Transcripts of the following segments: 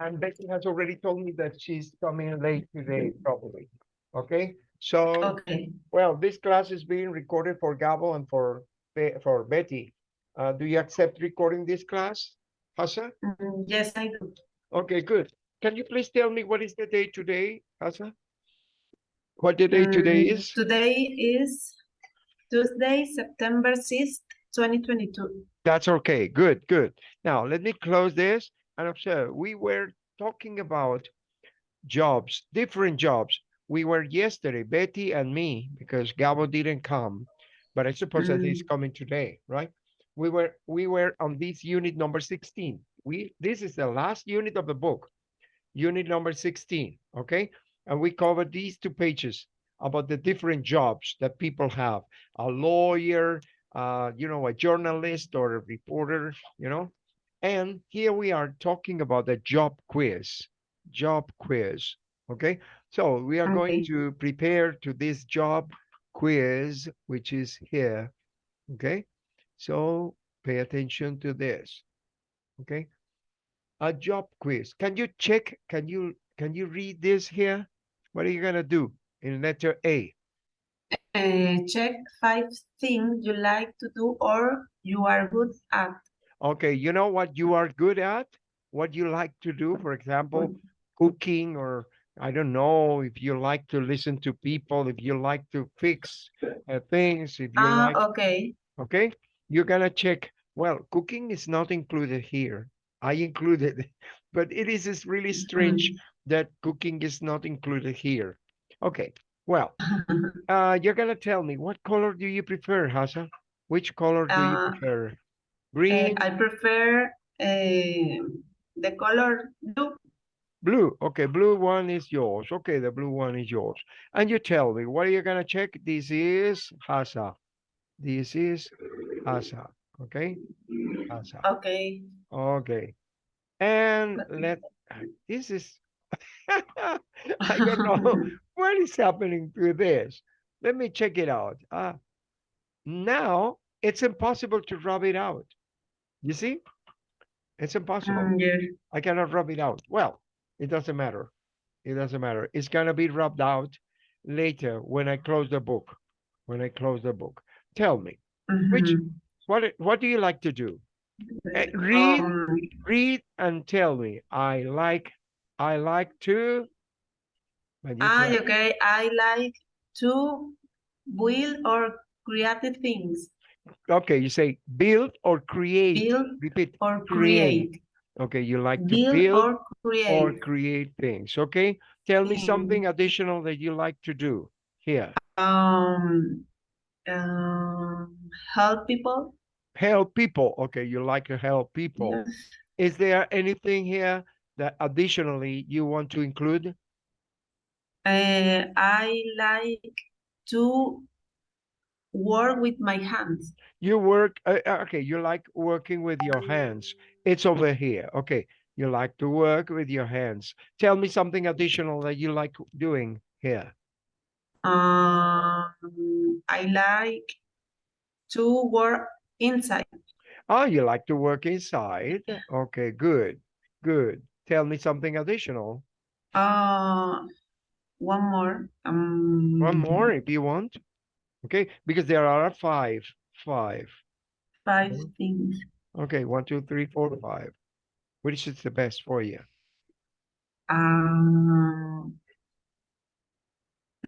And Becky has already told me that she's coming late today, probably. Okay, so, Okay. well, this class is being recorded for Gabo and for, Be- for Betty. Uh, do you accept recording this class, Hassa? Mm, Yes, I do. Okay, good. Can you please tell me what is the day today, Hassa? What the day today Mm, is? Today is Tuesday, September sixth, twenty twenty-two. That's okay. Good, good. Now, let me close this and observe. We were talking about jobs, different jobs. We were yesterday, Betty and me, because Gabo didn't come, but I suppose that he's mm. coming today, right? We were we were on this unit number 16. We this is the last unit of the book, unit number 16, okay? And we covered these two pages about the different jobs that people have. A lawyer, uh, you know, a journalist or a reporter, you know. And here we are talking about the job quiz, job quiz. Okay, so we are going to prepare to this job quiz, which is here. Okay, so pay attention to this. Okay, a job quiz. Can you check? Can you can you read this here? What are you gonna do in letter A? Uh, check five things you like to do or you are good at. Okay, you know what you are good at, what you like to do, for example, cooking or I don't know if you like to listen to people, if you like to fix uh, things, if you Ah, like, okay. okay, you're gonna check. Well, cooking is not included here. I included, but it is is really strange that cooking is not included here. Okay, well, uh, you're gonna tell me what color do you prefer, Hasa? Which color do you Uh, prefer? Uh, Green, I prefer uh, the color blue. Blue. Okay, blue one is yours. Okay, the blue one is yours. And you tell me, what are you gonna check? This is Hasa. This is Hasa. Okay? Hasa. Okay. Okay. And let this is I don't know what is happening to this. Let me check it out. Ah, now it's impossible to rub it out. You see? It's impossible. Mm, yes. I cannot rub it out. Well, it doesn't matter. It doesn't matter. It's gonna be rubbed out later when I close the book. When I close the book. Tell me, Which- Mhm. what what do you like to do? Eh, read, Um, read and tell me. I like I like to ah, okay. I like to build or create things. okay, you say build or create. Build Repeat. or create. create. Okay, you like to Build build or create. or create things. Okay. Tell me Mm. something additional that you like to do here. Um, um, help people. help people. Okay, you like to help people. Yes. Is there anything here that additionally you want to include? Uh, I like to work with my hands. You work, uh, uh, okay, you like working with your hands. It's over here. Okay, you like to work with your hands. Tell me something additional that you like doing here. Um, I like to work inside. Oh, you like to work inside. Yeah. Okay, good, good. Tell me something additional. Uh, one more. Um, One more if you want. Okay, because there are five, five. Five things. Okay, one, two, three, four, five. Which is the best for you? Um,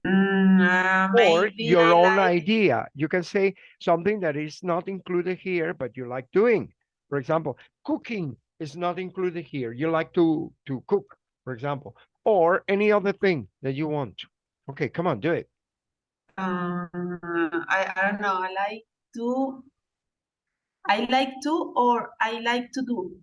mm, uh, Or maybe your I own like- idea. You can say something that is not included here, but you like doing. For example, cooking is not included here. You like to to cook, for example, or any other thing that you want. Okay, come on, do it. Uh, I, I don't know. I like to. I like to, or I like to do.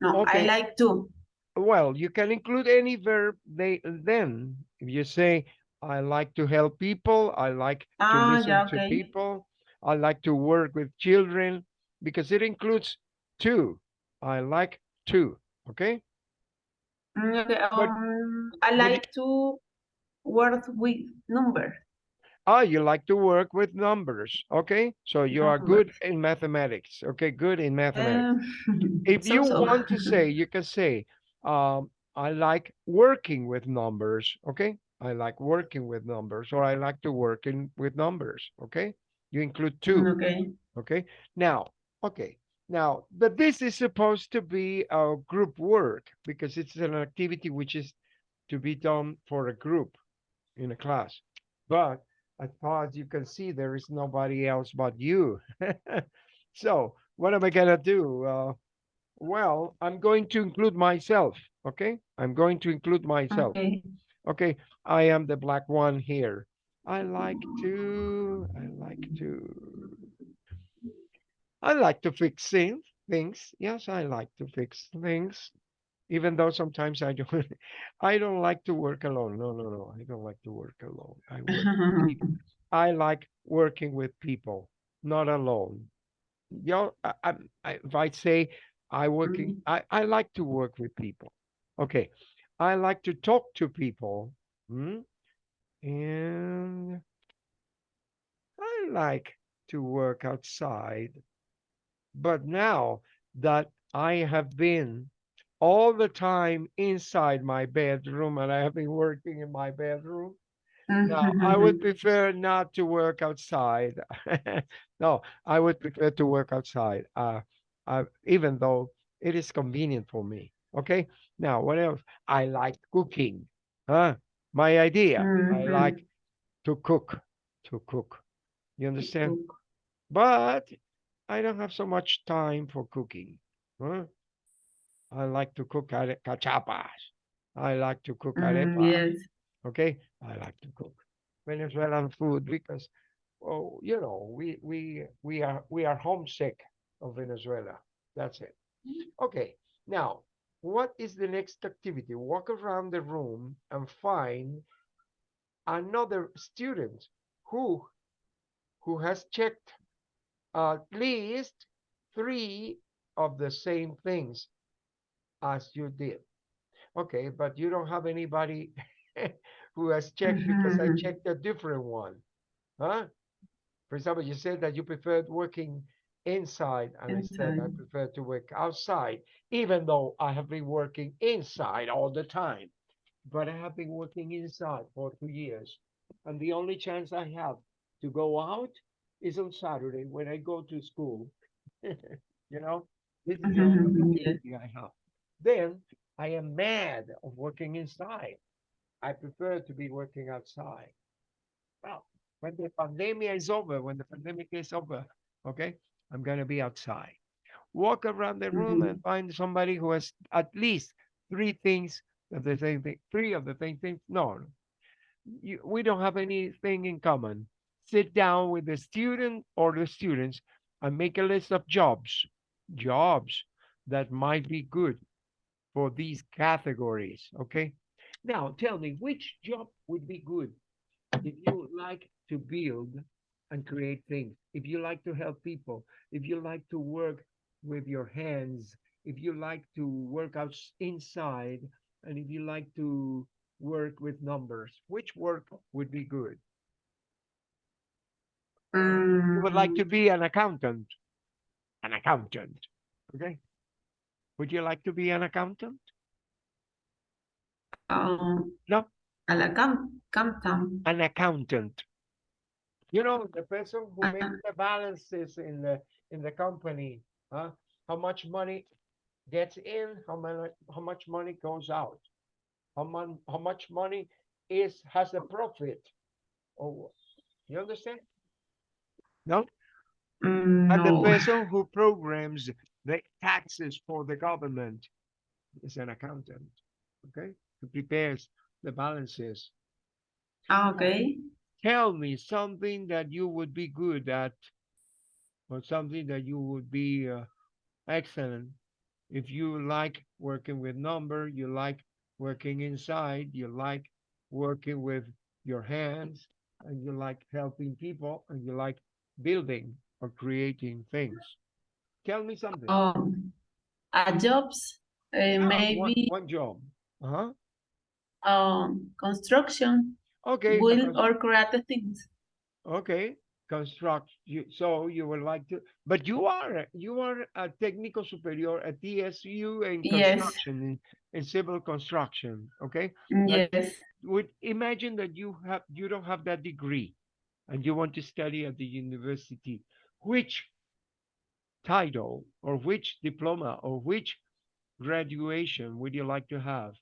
No, I like to. Well, you can include any verb they then. If you say, I like to help people, I like to Ah, listen yeah, to people, I like to work with children, because it includes two. I like to, okay? Mm, okay, um, I like to work with numbers. Ah, you like to work with numbers. Okay. So you are good in mathematics. Okay. Good in mathematics. Um, If you so-so. want to say, you can say, um, I like working with numbers. Okay. I like working with numbers or I like to work in with numbers. Okay. You include two. Okay. Okay. Now, okay. Now, but this is supposed to be a group work because it's an activity which is to be done for a group in a class. But as far as you can see, there is nobody else but you. so what am I gonna do? Uh, well, I'm going to include myself. Okay. I'm going to include myself. Okay. Okay. I am the black one here. I like to, I like to, I like to fix things. Things. Yes, I like to fix things. Even though sometimes I don't, I don't like to work alone. No, no, no. I don't like to work alone. I work. I like working with people, not alone. You know, I, I, I- if I say I working, I, I like to work with people. Okay. I like to talk to people. hmm, And I like to work outside. But now that I have been all the time inside my bedroom and I have been working in my bedroom, now I would prefer not to work outside. No, I would prefer to work outside. Uh, uh, even though it is convenient for me. Okay. Now, what else? I like cooking. Huh? My idea. I Mhm. like to cook. To cook. You understand? Cook. But I don't have so much time for cooking. Huh? I like to cook cachapas. I like to cook Mm, arepas. yes. Okay, I like to cook Venezuelan food because, oh, you know, we we we are we are homesick of Venezuela. That's it. Okay, now what is the next activity? Walk around the room and find another student who who has checked at least three of the same things as you did. Okay, but you don't have anybody who has checked because I Mhm. checked a different one. Huh? For example, you said that you preferred working inside, and I said I prefer to work outside, even though I have been working inside all the time. But I have been working inside for two years. And the only chance I have to go out is on Saturday when I go to school. you know, this is the only Mhm. I have. Then I am mad of working inside. I prefer to be working outside. Well, when the pandemic is over, when the pandemic is over, okay, I'm gonna be outside. Walk around the room and Mhm. find somebody who has at least three things of the same thing, three of the same things. No, no. You, we don't have anything in common. Sit down with the student or the students and make a list of jobs, jobs that might be good for these categories. Okay. Now tell me which job would be good if you like to build and create things, if you like to help people, if you like to work with your hands, if you like to work out inside, and if you like to work with numbers, which work would be good? You would like to Mm, be an accountant, an accountant. Okay. Would you like to be an accountant? um, No, a la cam an accountant. You know, the person who Ah, makes the balances in the in the company, huh? How much money gets in, how much how much money goes out, how much how much money is has a profit. Oh, you understand? No, mm, and the person who programs the taxes for the government is an accountant. Okay, who prepares the balances. Ah, okay. Tell me something that you would be good at, or something that you would be uh, excellent if you like working with number, you like working inside, you like working with your hands, and you like helping people, and you like building or creating things. Tell me something. Um, a jobs, uh, one maybe one job. Uh-huh. um construction, Okay, a build or create things. Okay, construct you so you would like to, but you are you are a technical superior at TSU in Yes. construction in, in civil construction. Okay, But Yes. would imagine that you have you don't have that degree, and you want to study at the university. Which title or which diploma or which graduation would you like to have,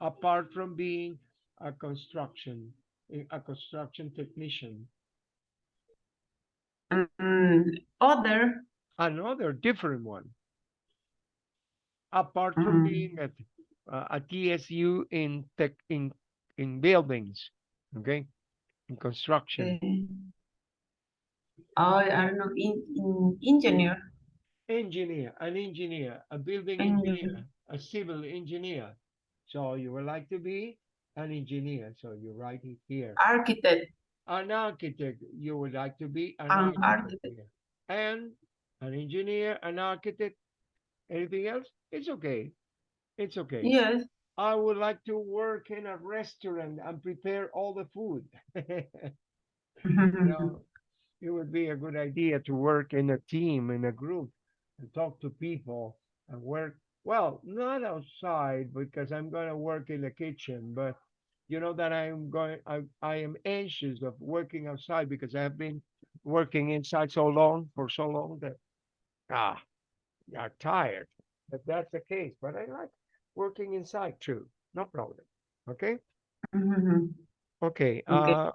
apart from being a construction a construction technician? Mm, other. another different one apart from Mm. being at uh, at TSU in tech in in buildings okay in construction eh, oh, I don't know. In, in engineer. engineer an engineer a building Engineer. engineer a civil engineer so you would like to be an engineer so you write it here Architect. an architect you would like to be an An architect architect. and an engineer an architect anything else it's okay it's okay Yes. I would like to work in a restaurant and prepare all the food. you know, it would be a good idea to work in a team, in a group, and talk to people and work. Well, not outside because I'm going to work in the kitchen, but you know that I'm going. I I am anxious of working outside because I have been working inside so long for so long that ah, you're tired. But that's the case. But I like working inside too. No problem. Okay. Mhm. Okay. Okay. Uh,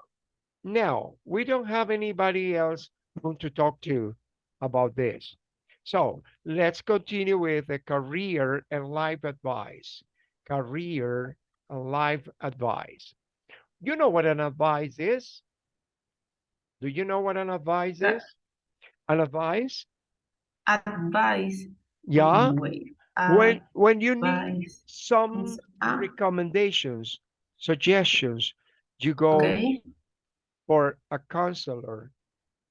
now we don't have anybody else whom to talk to about this. So let's continue with the career and life advice. Career and life advice. You know what an advice is? Do you know what an advice Uh, is? An advice? Advice. Yeah. Wait. When when you need some Ah, recommendations, suggestions, you go okay. for a counselor,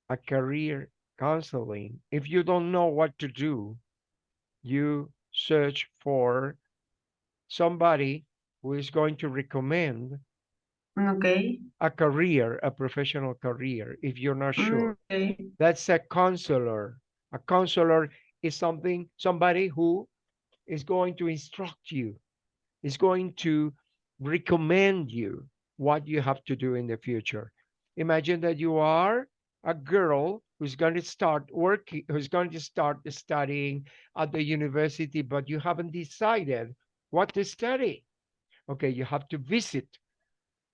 a career counseling. If you don't know what to do, you search for somebody who is going to recommend Okay. a career, a professional career, if you're not sure. Okay. That's a counselor. A counselor is something, somebody who is going to instruct you, is going to recommend you what you have to do in the future. Imagine that you are a girl who's going to start working, who's going to start studying at the university, but you haven't decided what to study. Okay, you have to visit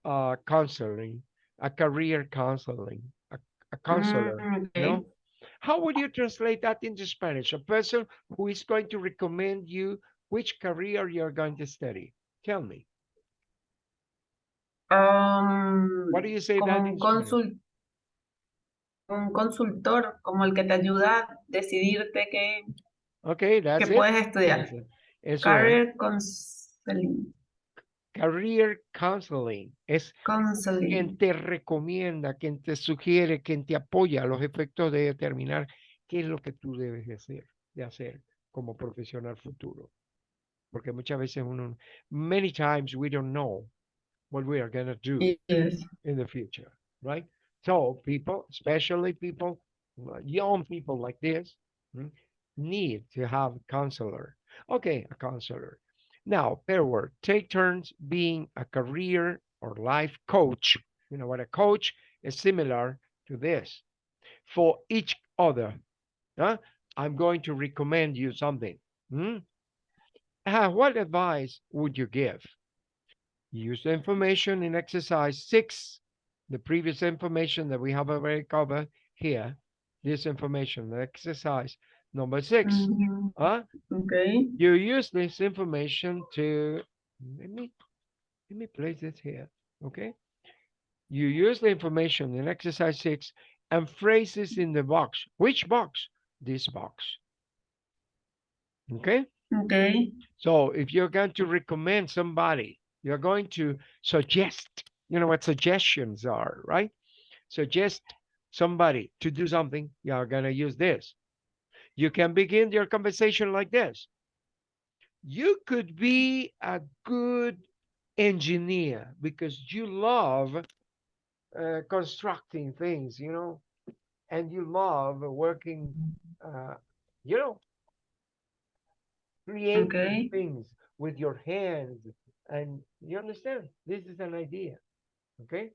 uh, counseling, a career counseling, a, a counselor. Mm, You know, how would you translate that into Spanish? A person who is going to recommend you which career you're going to study. Tell me, Um, what do you say that un in Spanish? un consultor, como el que te ayuda a decidirte qué, Okay, that's qué it. puedes estudiar. Eso, es. Career counseling. Career counseling es quien Counseling. te recomienda, quien te sugiere, quien te apoya a los efectos de determinar qué es lo que tú debes de hacer, de hacer como profesional futuro. Porque muchas veces uno, many times we don't know what we are going to do Yes. in the future, right? So people, especially people, uh, young people like this, mm, need to have a counselor. Okay, a counselor. Now, pair word, take turns being a career or life coach. You know what a coach is similar to this for each other. Huh? I'm going to recommend you something. hmm? Uh, what advice would you give? Use the information in exercise six, the previous information that we have already covered here. This information, the exercise number six. Mhm. Huh? Okay. You use this information to let me let me place this here. Okay. You use the information in exercise six and phrases in the box. Which box? This box. Okay. Okay. So if you're going to recommend somebody, you're going to suggest, you know what suggestions are, right? Suggest somebody to do something, you're going to use this. You can begin your conversation like this. You could be a good engineer because you love uh, constructing things, you know, and you love working, uh, you know, creating Okay. things with your hands. And you understand? This is an idea. Okay.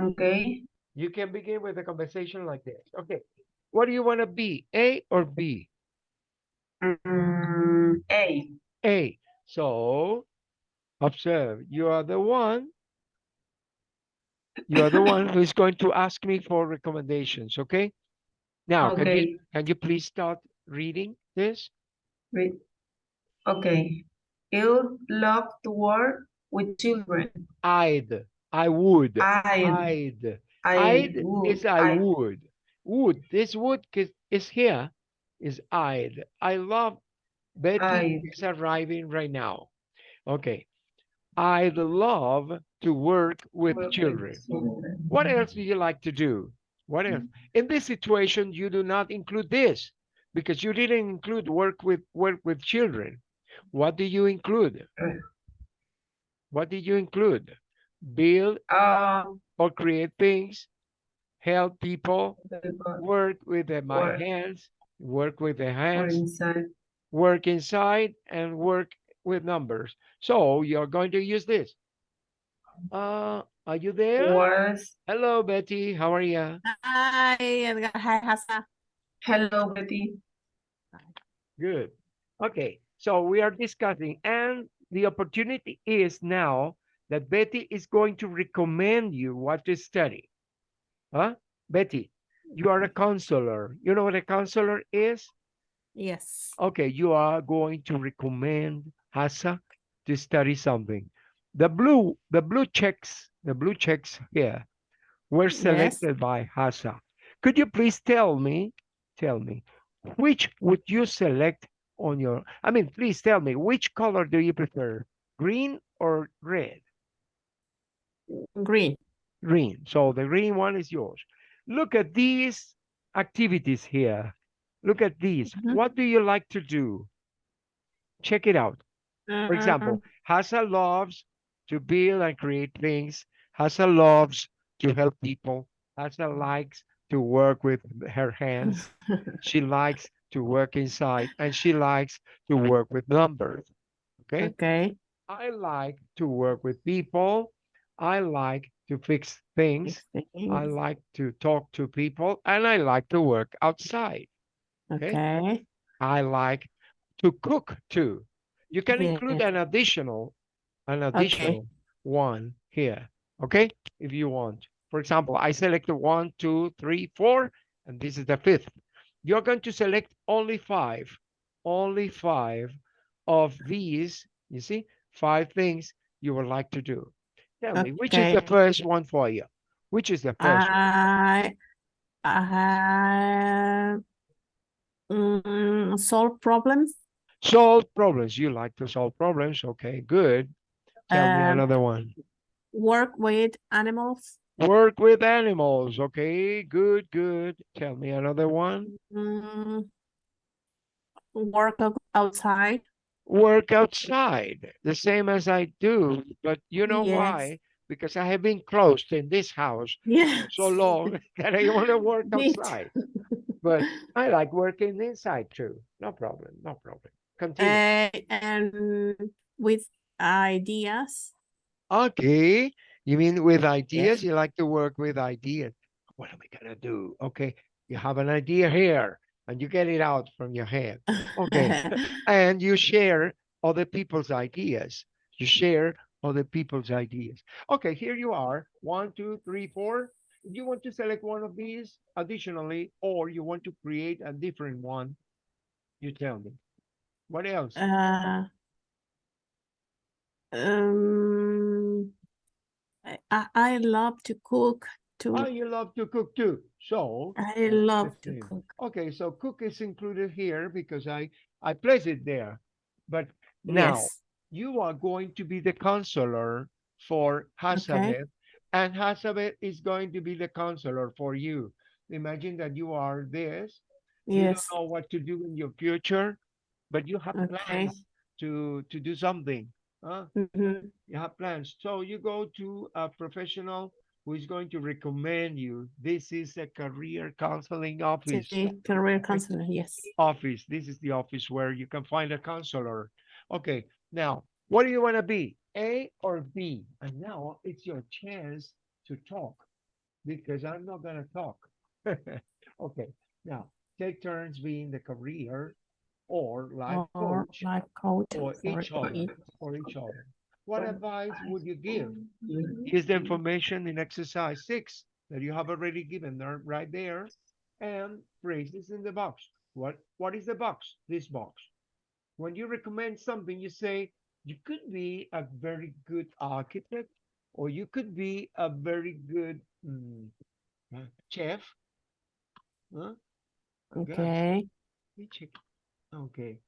Okay. You can begin with a conversation like this. Okay. What do you want to be? A or B? Mm, A. A. So observe, you are the one. You are the one who is going to ask me for recommendations. Okay. Now, can you can you please start reading this? Wait. Okay. You love to work with children. I'd. I would. I, I'd. I I'd would. is I would. Would. This wood is, here is I'd. I love Betty is arriving right now. Okay. I'd love to work with work children. children. What else do you like to do? What else? In this situation, you do not include this because you didn't include work with work with children. What do you include? What did you include? Build Um, or create things, help people, work with the, my Work. hands, work with the Or hands, inside. work inside, and work with numbers. So you're going to use this. Uh, are you there? Was Hello, Betty. How are you? Hi, Edgar. Hi, Hasa. hello Betty. Good. Okay, so we are discussing, and the opportunity is now that Betty is going to recommend you what to study. Huh? Betty, you are a mm-hmm. counselor. You know what a counselor is? Yes. Okay, you are going to recommend Hasa to study something. The blue, the blue checks, the blue checks here were Yes. selected by Hasa. Could you please tell me, tell me, which would you select on your, I mean, please tell me, which color do you prefer, green or red? Green. Green. So the green one is yours. Look at these activities here. Look at these. Mhm. What do you like to do? Check it out. For example, Hasa loves to build and create things. Hasa loves to help people. Hasa likes to work with her hands. She likes to work inside and she likes to work with numbers. Okay. Okay. I like to work with people. I like to fix things. I Things. like to talk to people and I like to work outside. okay. Okay. I like to cook too. You can include Yes. an additional, an additional one here, okay? If you want. For example, I select one, two, three, four, and this is the fifth. You're going to select only five, only five of these, you see, five things you would like to do. Tell me, which is the first one for you? Which is the first one? I, I, mm, solve problems. Solve problems. You like to solve problems. Okay, good. Tell me Um, another one. Work with animals. Work with animals. Okay, good, good. Tell me another one. Mm, work outside. Work outside, the same as I do. But you know Yes. why? Because I have been closed in this house Yes. so long that I want to work outside. But I like working inside too. No problem, no problem. Continue. Uh, and with ideas. Okay. You mean with ideas? You like to work with ideas. What am I gonna do? Okay. You have an idea here and you get it out from your head. Okay. And you share other people's ideas. You share other people's ideas. Okay, here you are. One, two, three, four. If you want to select one of these additionally, or you want to create a different one, you tell me. What else? Uh, um, I, I I love to cook too. Oh, you love to cook too. So I love to cook. Okay, so cook is included here because I I place it there. But now Yes. you are going to be the counselor for Hazabeth, and Hazabeth is going to be the counselor for you. Imagine that you are this. You Yes. don't know what to do in your future, but you have Okay. plans to to do something. Huh? Mhm. You have plans. So you go to a professional who is going to recommend you. This is a career counseling office. Sí, career counselor, yes. Office. This is the office where you can find a counselor. Okay, now, what do you want to be? A or B? And now it's your chance to talk because I'm not going to talk. okay, now take turns being the career or life Or coach life coach. or for each other, or each other. What advice would you give? Is the information in exercise six that you have already given there, right there. And phrases in the box. What, what is the box? This box. When you recommend something, you say, you could be a very good architect, or you could be a very good mm, chef. Huh? Gosh, Okay. let me check. Okay,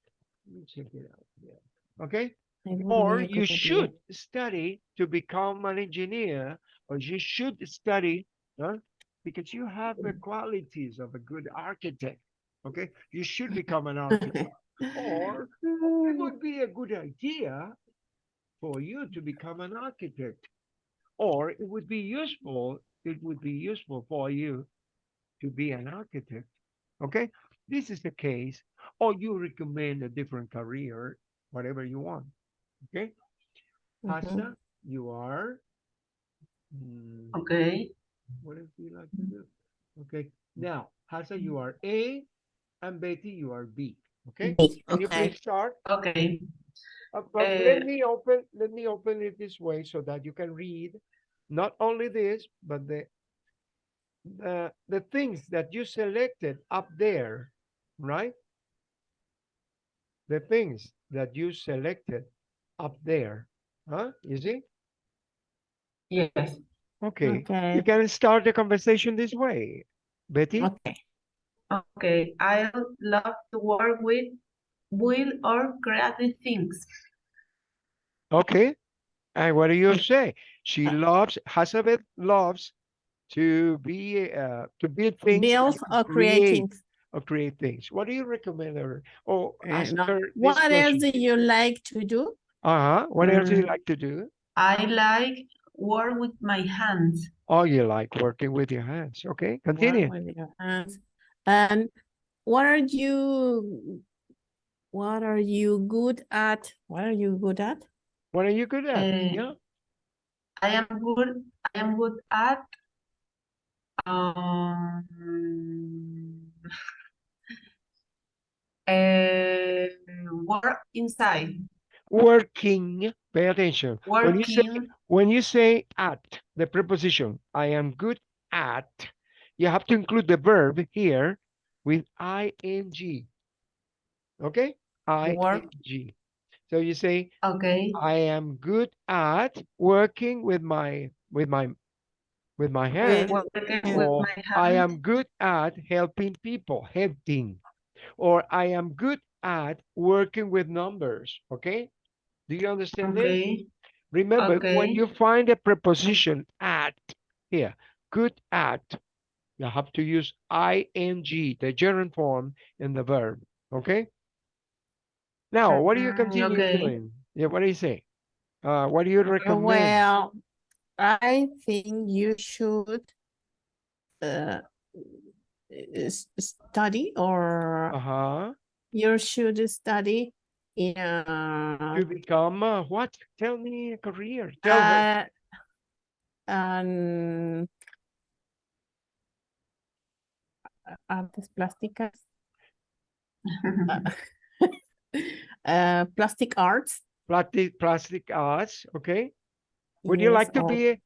let me check it out. Yeah. Okay, it would or you should study to become an engineer, or you should study, huh? Because you have the qualities of a good architect. Okay, you should become an architect, or it would be a good idea for you to become an architect, or it would be useful. It would be useful for you to be an architect. Okay, this is the case, or you recommend a different career, whatever you want. Okay. Mhm. You are. mm, Okay. what else do you like to do? Okay, now, Hasa, you are A, and Betty, you are B. Okay, B, can you okay. please start? Okay. Uh, but let Uh, me open, let me open it this way so that you can read not only this, but the the the things that you selected up there, right? The things that you selected up there, huh? You see? Yes. Okay, Okay. you can start the conversation this way, Betty. Okay. Okay. I love to work with will or creative things. Okay. And what do you say? She Uh, loves, Hazabeth loves to be, uh, to build things. Build and or create, creating. or create things. What do you recommend her? Or Uh, ask no. her this What else do you like to do? Uh-huh. What else do you Mm. like to do? I like work with my hands. Oh, you like working with your hands. Okay, continue. hands. And what are you, what are you good at? What are you good at? What are you good at? Eh, Yeah. I am good. I am good at um eh, work inside. Working. Pay attention. When you say When you say at, the preposition, I am good at, you have to include the verb here with ing. Okay? Ing. So you say, Okay. I am good at working with my with my with my hands. Working with or my I am good at helping people, helping. Or I am good at working with numbers. Okay? Do you understand this? Okay. Remember, when you find a preposition at here, good at, you have to use ing, the gerund form in the verb. Okay. Now, what do you Mm, continue okay. doing? Yeah, what do you say? Uh, what do you Uh, recommend? Well, I think you should uh, study or Uh-huh. you should study in To become uh, what? Tell me a career. Tell her. uh, um, artes plásticas, uh, plastic arts. Plastic, plastic arts. Okay. Would you like to or- be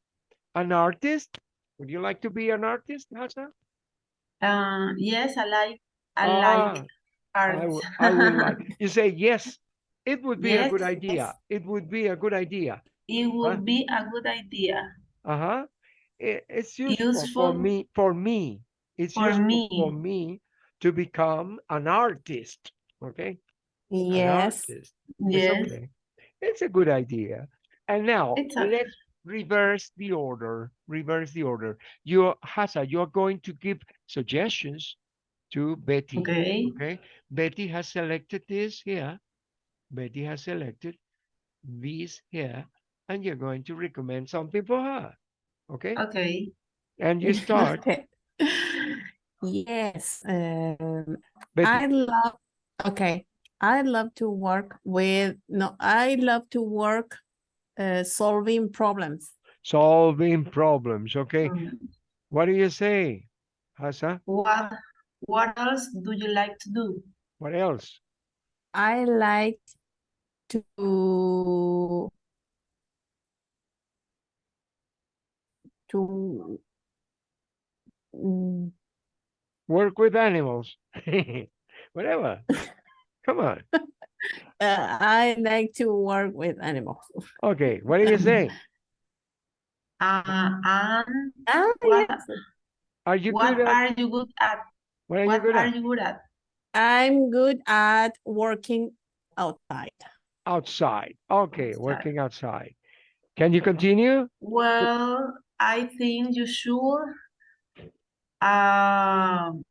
an artist? Would you like to be an artist, Hasa? Uh, yes, I like. I Ah, like I would, I would like, you say, yes, it would be a good idea. yes. It would be a good idea. It would be a good idea. Uh-huh. It, it's useful for me, for me. It's for useful for me. me to become an artist. Okay? Yes, artist. It's Yes. okay. It's a good idea. And now let's reverse the order. Reverse the order. You, Hasa, you're going to give suggestions to Betty. Okay. Okay, Betty has selected this here. Betty has selected these here, and you're going to recommend something for her. Okay, Okay. and you start. Okay. Yes, um, I love, okay, I love to work with, no, I love to work uh, solving problems. solving problems. Okay, Mm. what do you say, Hasa? What what else do you like to do? What else? I like to to Work with animals. Whatever. Come on. uh, I like to work with animals. Okay, what do you say? Uh, and Ah, what yes. Are you what good at? are you good at? What are you good are at? you good at? I'm good at working outside. Outside. Okay, Outside. working outside. Can you continue? Well, I think you should um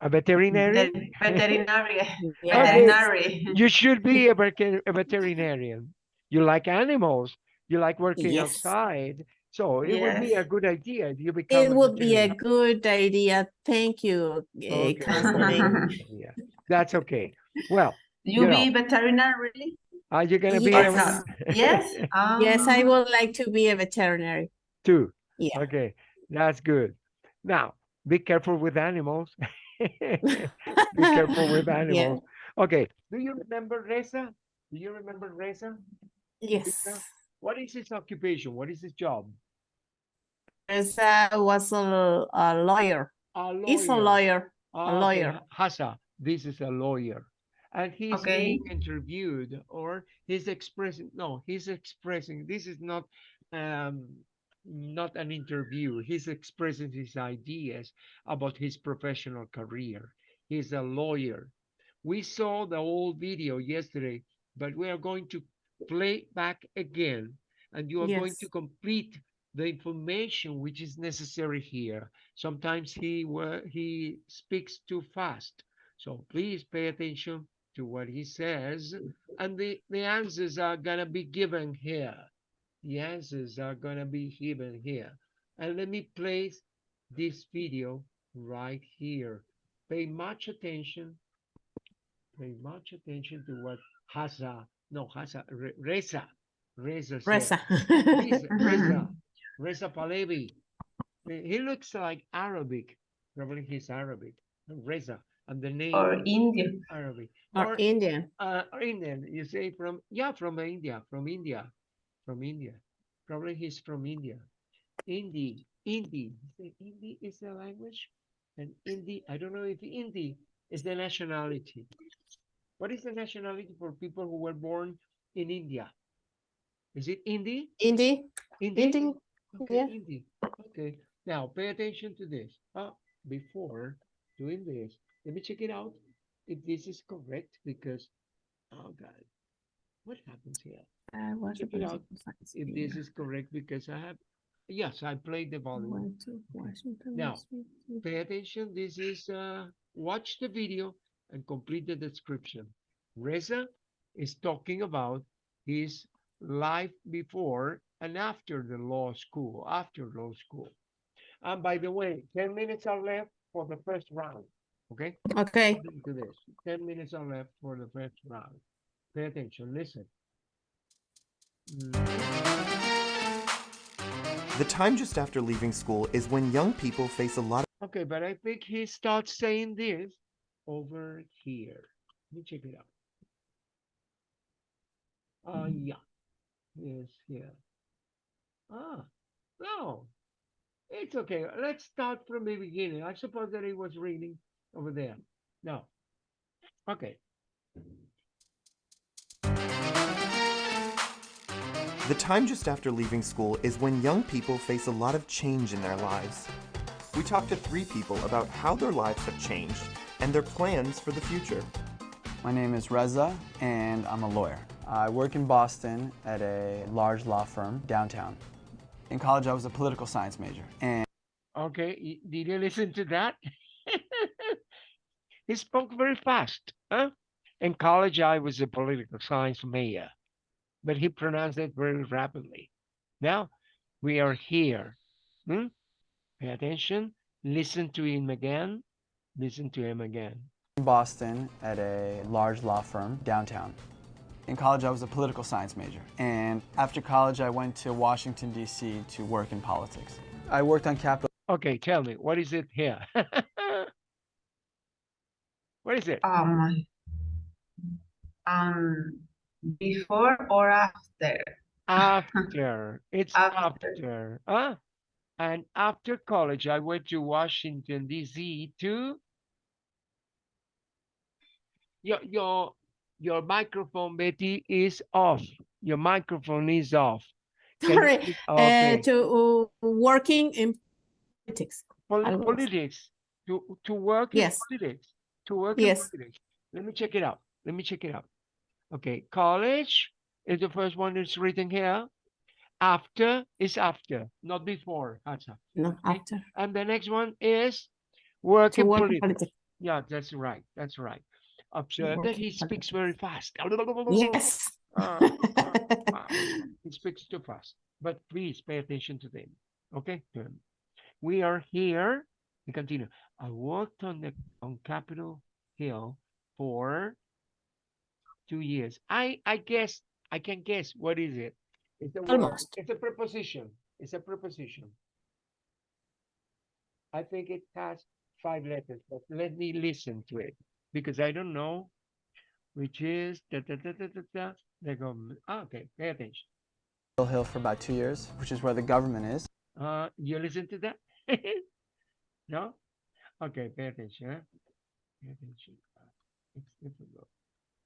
A veterinarian? Veterinarian. veterinary Yes. veterinary. You should be a, veter- a veterinarian. You like animals. You like working Yes. outside. So it would be a good idea if you become. It would be a good idea. Thank you, Okay. Yeah, that's okay. Well, You You be veterinary, really? are you gonna be? Or Yes. a- not? Yes? Yes, I Um, would like to be a veterinary. Too. Yeah. Okay, that's good. Now, be careful with animals. Be careful with Yeah. animals. Okay, do you remember Reza? Do you remember Reza? Yes. What is his occupation? What is his job? Reza was a, a lawyer. A lawyer. He's a lawyer. Ah, okay, lawyer. Hassa, this is a lawyer. And he's being interviewed or he's expressing, no, he's expressing, this is not, um, not an interview. He's expressing his ideas about his professional career. He's a lawyer. We saw the old video yesterday, but we are going to play back again and you are going to complete the information which is necessary here. Sometimes he wa- he speaks too fast. So please pay attention to what he says and the, the answers are gonna be given here. The answers are gonna be given here. And let me place this video right here. Pay much attention. Pay much attention to what Hasa, no Hasa, Re- Reza, Reza said. Reza. Reza, Reza, Reza Pahlavi. Eh, He looks like Arabic. Probably he's Arabic. Reza, and the name Or is Indian. Arabic. Or Indian. uh, or Indian. You say from yeah, from India, from India, from India. Probably he's from India. Hindi, Hindi. You Hindi is the language, and Hindi. I don't know if Hindi is the nationality. What is the nationality for people who were born in India? Is it Hindi? Indi. Hindi. Hindi. Okay, yeah. Okay. Now pay attention to this. Uh, before doing this, let me check it out if this is correct because oh god, what happens here? I was Check it out If this is correct because I have yes, I played the volume. Now. Pay attention. This is uh watch the video and complete the description. Reza is talking about his life before and after the law school, after law school. And by the way, 10 minutes are left for the first round. Okay? Okay. Listen to this. 10 minutes are left for the first round. Pay attention. Listen. The time just after leaving school is when young people face a lot Okay, but I think he starts saying this over here. Let me check it out. Uh, yeah. Yes, here. Ah, no. It's okay. Let's start from the beginning. I suppose that he was reading over there. No. Okay. The time just after leaving school is when young people face a lot of change in their lives. We talked to three people about how their lives have changed and their plans for the future. My name is Reza, and I'm a lawyer. I work in Boston at a large law firm downtown. In college, I was a political science major, and Okay. Did you listen to that? he spoke very fast. Huh? In college, I was a political science major, but he pronounced it very rapidly. Now we are here. Hmm? Pay attention. Listen to him again. Listen to him again. in Boston at a large law firm downtown. In college, I was a political science major. And after college, I went to Washington, D.C. to work in politics. I worked on Capitol Okay, tell me, what is it here? what is it? Um, um, before or after? After. It's after. After. Huh? And after college, I went to Washington, D.C. to your your your microphone, Betty, is off. Your microphone is off. You Sorry, uh, Okay. to uh, working in politics. Pol- politics. To to work in Yes. politics. To work Yes. in politics. Let me check it out. Let me check it out. Okay, college is the first one that's written here. After is after, not before. Hasa. No, after. And the next one is work To in work in politics. politics. Yeah, that's right. That's right. Observe that he speaks very fast. Yes. Ah, ah, ah. He speaks too fast. But please pay attention to them. Okay? to him. We are here. We continue. I worked on the on Capitol Hill for two years. I I guess I can guess what is it? It's a. Almost. It's a preposition. It's a preposition. I think it has five letters, but let me listen to it because I don't know which is da, da, da, da, da, da, the government. Ah, okay, pay attention. Hill for about two years, which is where the government is. Uh, you listen to that? no? Okay, pay attention. Huh? Pay attention. It's difficult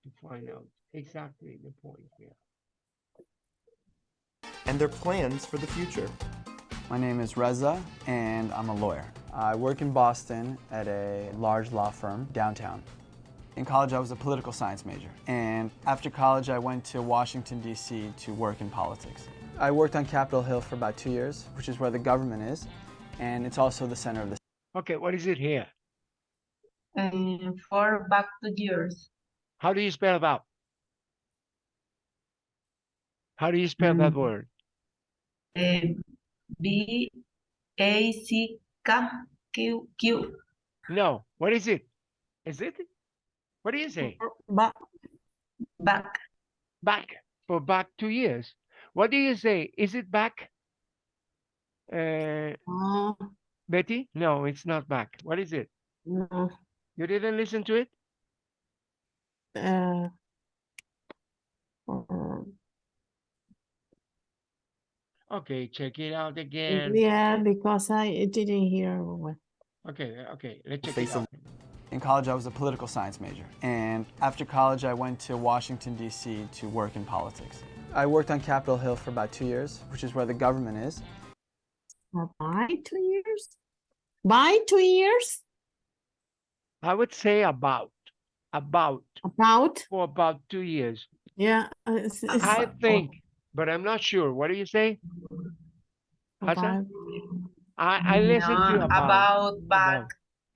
to find out exactly the point here. and their plans for the future. My name is Reza, and I'm a lawyer. I work in Boston at a large law firm downtown. In college, I was a political science major. And after college, I went to Washington, D.C. to work in politics. I worked on Capitol Hill for about two years, which is where the government is. And it's also the center of the Okay, what is it here? And for back to the earth. How do you spell about? How do you spell that Mm. word? eh, B A C K Q Q. No, what is it? Is it? What do you say? But Back. Back for back two years. What do you say? Is it back? Uh, uh, Betty? No, it's not back. What is it? no, You didn't listen to it? uh, Okay, check it out again. yeah, because I didn't hear. Okay, okay, let's check Face it out. In college, I was a political science major. And after college, I went to Washington, D.C. to work in politics. I worked on Capitol Hill for about two years, which is where the government is. Uh, By two years? By two years? I would say about, about, About, for about two years. yeah. uh, it's- it's I about- think, but I'm not sure. What do you say? Hassan? about- I, I listen to No, about. about back.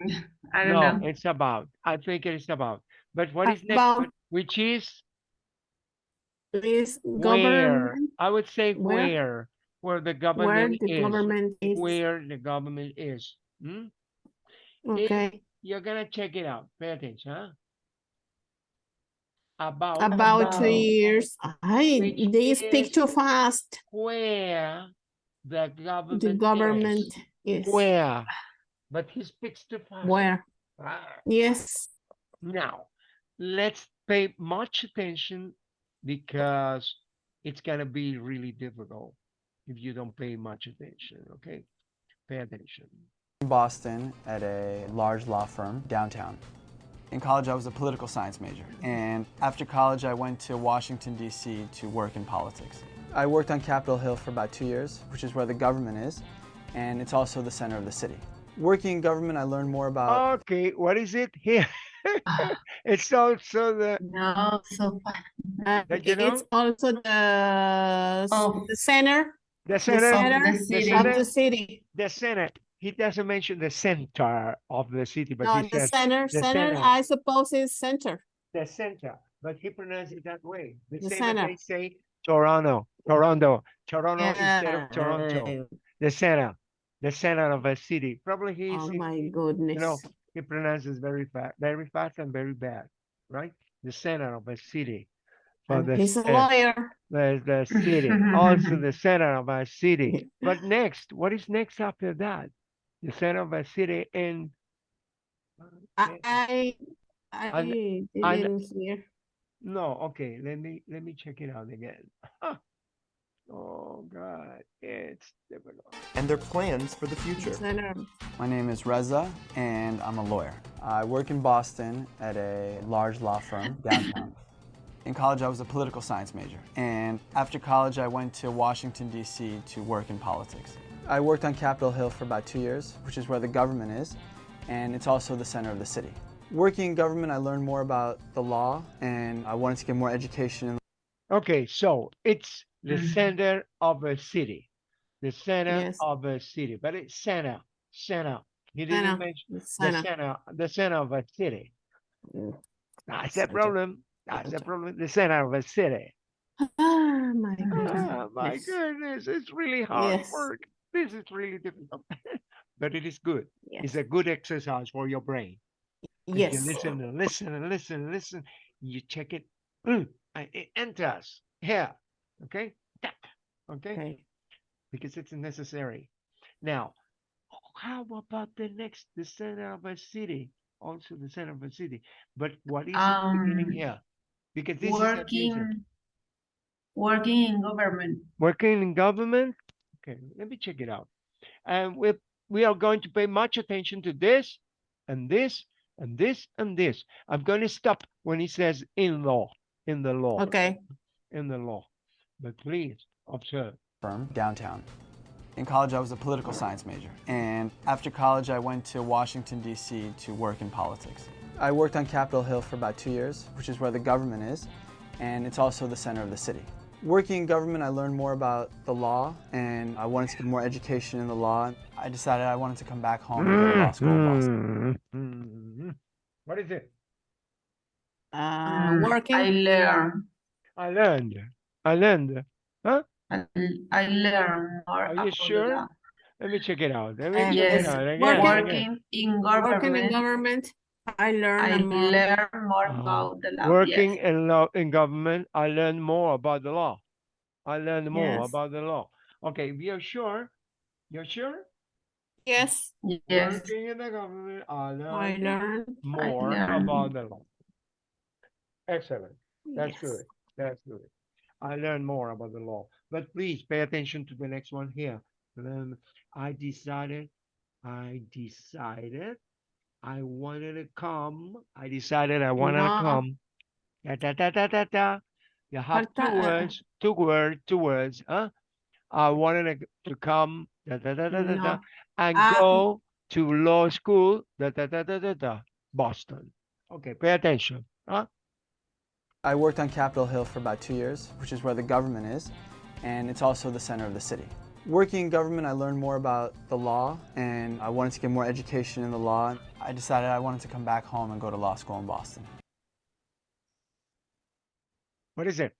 I don't No, know. it's about. I think it is about. But what is next About- one? Which is Is where? I would say Where? where, where the where government the is. government is, Where the government is. Hmm? okay, You're gonna check it out. Pay attention, huh? About about two About. years. I, they speak too fast. where the government The government is. is, Where? But he speaks too fast. where, Ah. yes, Now, let's pay much attention because it's gonna be really difficult if you don't pay much attention, okay? Pay attention. in Boston at a large law firm downtown. In college, I was a political science major. And after college, I went to Washington, D.C. to work in politics. I worked on Capitol Hill for about two years, which is where the government is. And it's also the center of the city. Working in government, I learned more about Okay, what is it here? It's also the, No, so far. uh, That you it's also the, Oh. the center the the center, center the the city. of center, the city. the senate. He doesn't mention the center of the city, but No, he the says center, the center, center. I suppose is center. the center, but he pronounced it that way. The The center. they say Toronto, Toronto, Toronto instead of Toronto. The center. the center of a city. Probably he's, Oh he- my you goodness. know, he pronounces very fast, very fast and very bad, right? The center of a city. For the, he's a lawyer. the, the city, also the center of a city. But next, what is next after that? The center of a city in. I eh, I, And- I and- didn't hear. No, okay, let me let me check it out again. Oh God, it's difficult. and their plans for the future. My name is Reza, and I'm a lawyer. I work in Boston at a large law firm downtown. In college, I was a political science major, and after college, I went to Washington, D.C. to work in politics. I worked on Capitol Hill for about two years, which is where the government is, and it's also the center of the city. Working in government, I learned more about the law, and I wanted to get more education Okay, so it's the Mhm. center of a city, the center Yes. of a city, but it's center, center. He didn't Center. mention The the center. center, the center of a city. Mm. That's the problem. That's the problem. The center of a city. Oh my goodness. Ah, my goodness, it's really hard Yes. work. This is really difficult, but it is good. It's a good exercise for your brain Yes. You listen and listen and listen and listen. You check it. Mm, it enters here. Okay. Tap, Okay. Okay. Because it's necessary. Now, how about the next, the center of a city? Also the center of a city. But what is it beginning Um, here? Because this is. Working, working in government. working in government. Okay, let me check it out. And we we are going to pay much attention to this and this and this and this. I'm going to stop when he says in law, in the law, Okay. in the law. But please observe. firm downtown. In college, I was a political science major, and after college, I went to Washington, D.C. to work in politics. I worked on Capitol Hill for about two years, which is where the government is, and it's also the center of the city. Working in government, I learned more about the law, and I wanted to get more education in the law. I decided I wanted to come back home and go to law school in Boston. Mhm. What is it? Uh, working. I learn, I learned. I learned. Huh? I, I learn more Are you sure? law. Let me check it out. Let me Uh, check Yes, it out again. working- again. working in Working in government, government. I learned I more. learn more Uh, about the law. working yes. in law in government, I learned more about the law. I learned more Yes. about the law. Okay, we are sure? You're sure? Yes. Yes, Working in the government, I I learned learned. more learned- about the law. Excellent. That's yes. good. That's good. I learned more about the law. But please pay attention to the next one here. Um, I decided, I decided I wanted to come. I decided I wanted to come. Da, da, da, da, da, da. You have two uh, words, two words, two words, huh? I wanted to, to come, da, da, da, da, da, da, and Ah. go to law school, da, da, da, da, da, da, Boston. Okay, pay attention, huh? I worked on Capitol Hill for about two years, which is where the government is, and it's also the center of the city. Working in government, I learned more about the law, and I wanted to get more education in the law. I decided I wanted to come back home and go to law school in Boston. What is it?